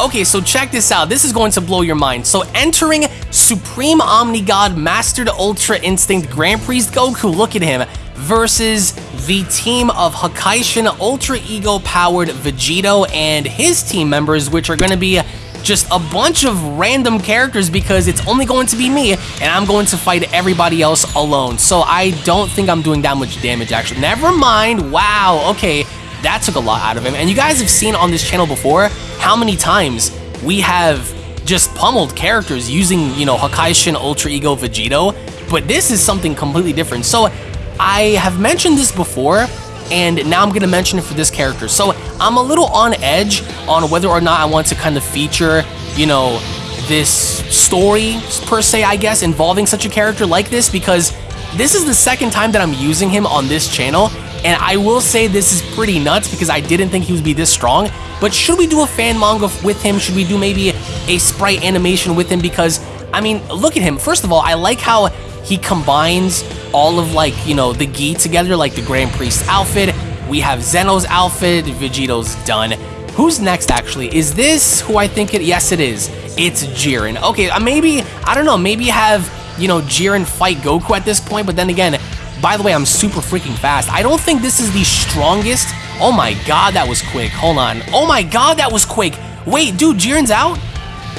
Okay, so check this out. This is going to blow your mind. So entering Supreme Omni God Mastered Ultra Instinct Grand Priest Goku, look at him, versus the team of Hakaishin Ultra Ego powered Vegito and his team members, which are going to be just a bunch of random characters because it's only going to be me and I'm going to fight everybody else alone. So I don't think I'm doing that much damage actually. Never mind. Wow. Okay. That took a lot out of him. And you guys have seen on this channel before how many times we have just pummeled characters using, you know, Hakaishin Ultra Ego Vegito. But this is something completely different. So I have mentioned this before and now I'm going to mention it for this character. So I'm a little on edge on whether or not I want to kind of feature, you know, this story per se, I guess, involving such a character like this because this is the second time that I'm using him on this channel and I will say this is pretty nuts because I didn't think he would be this strong. But should we do a fan manga with him? Should we do maybe a sprite animation with him? Because, I mean, look at him. First of all, I like how he combines all of like, you know, the gi together, like the Grand Priest outfit. We have Zeno's outfit, Vegito's done. Who's next, actually? Is this who I think it? Yes, it is. It's Jiren. Okay, uh, maybe, I don't know, maybe have, you know, Jiren fight Goku at this point, but then again, by the way, I'm super freaking fast. I don't think this is the strongest. Oh my god, that was quick. Hold on. Oh my god, that was quick. Wait, dude, Jiren's out?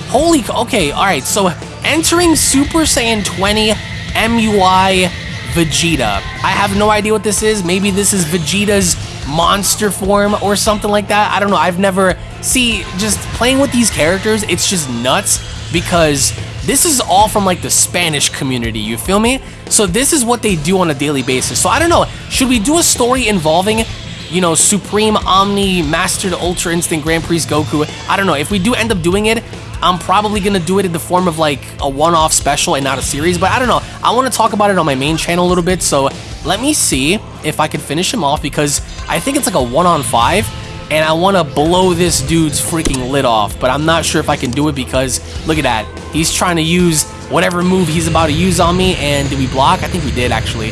Holy, okay, alright, so entering Super Saiyan 20 MUI Vegeta. I have no idea what this is. Maybe this is Vegeta's monster form or something like that. I don't know. I've never... See, just playing with these characters, it's just nuts because this is all from like the Spanish community, you feel me? So this is what they do on a daily basis. So I don't know, should we do a story involving you know, Supreme Omni Mastered Ultra Instinct Grand Priest Goku. I don't know. If we do end up doing it, I'm probably to do it in the form of like a one-off special and not a series, but I don't know. I want to talk about it on my main channel a little bit, so let me see if I can finish him off because I think it's like a one-on-five, and I want to blow this dude's freaking lid off, but I'm not sure if I can do it because look at that. He's trying to use whatever move he's about to use on me, and did we block? I think we did, actually.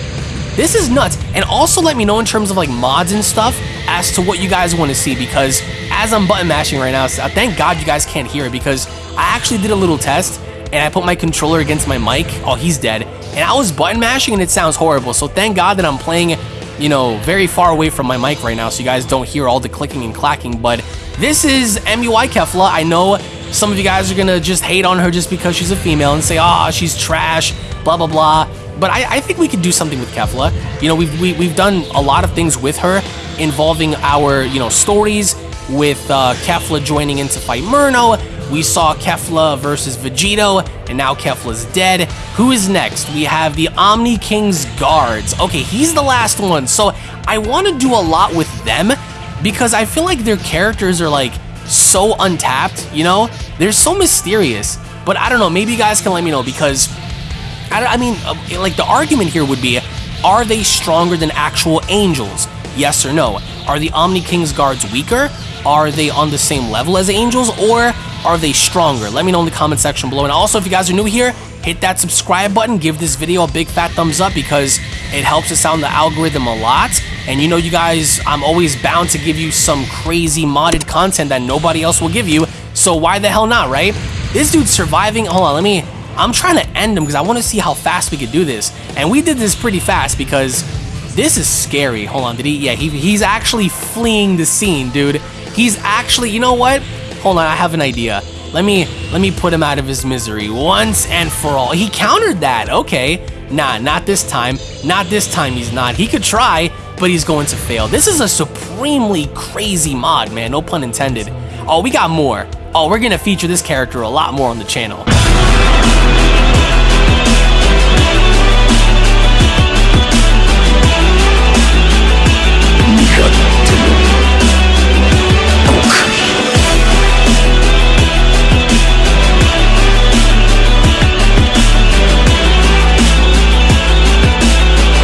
This is nuts. And also let me know in terms of like mods and stuff as to what you guys want to see because as I'm button mashing right now, uh, thank God you guys can't hear it because I actually did a little test and I put my controller against my mic. Oh, he's dead. And I was button mashing and it sounds horrible. So thank God that I'm playing, you know, very far away from my mic right now so you guys don't hear all the clicking and clacking. But this is MUI Kefla. I know some of you guys are going to just hate on her just because she's a female and say, ah, oh, she's trash, blah, blah, blah. But I, I, think we could do something with Kefla. You know, we've, we, have we have done a lot of things with her involving our, you know, stories with uh, Kefla joining in to fight Murno. We saw Kefla versus Vegito, and now Kefla's dead. Who is next? We have the Omni King's guards. Okay, he's the last one. So I want to do a lot with them because I feel like their characters are like so untapped, you know? They're so mysterious. But I don't know, maybe you guys can let me know because I, I mean, uh, like the argument here would be, are they stronger than actual angels? Yes or no? Are the Omni King's guards weaker? Are they on the same level as angels or are they stronger? Let me know in the comment section below. And also, if you guys are new here, hit that subscribe button, give this video a big fat thumbs up because it helps us out in the algorithm a lot. And you know, you guys, I'm always bound to give you some crazy modded content that nobody else will give you. So why the hell not, right? This dude's surviving. Hold on, let me I'm trying to end him because I want to see how fast we could do this. And we did this pretty fast because this is scary. Hold on, did he? Yeah, he, he's actually fleeing the scene, dude. He's actually, you know what? Hold on, I have an idea. Let me let me put him out of his misery once and for all. He countered that. Okay. Nah, not this time. Not this time he's not. He could try, but he's going to fail. This is a supremely crazy mod, man. No pun intended. Oh, we got more. Oh, we're going to feature this character a lot more on the channel.